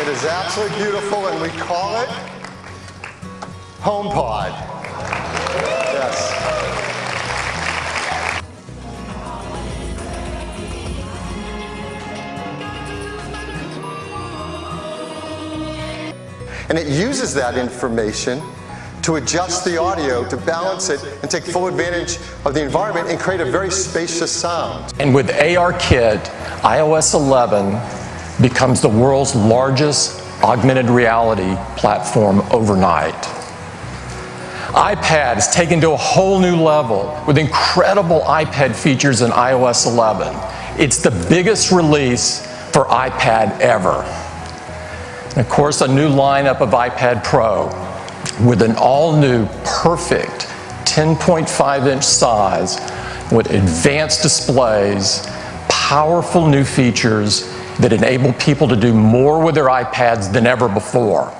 It is absolutely beautiful, and we call it HomePod. Yes. And it uses that information to adjust the audio, to balance it, and take full advantage of the environment and create a very spacious sound. And with ARKit, iOS 11 becomes the world's largest augmented reality platform overnight. iPad is taken to a whole new level with incredible iPad features in iOS 11. It's the biggest release for iPad ever. And of course, a new lineup of iPad Pro with an all-new, perfect 10.5 inch size with advanced displays, powerful new features that enable people to do more with their iPads than ever before.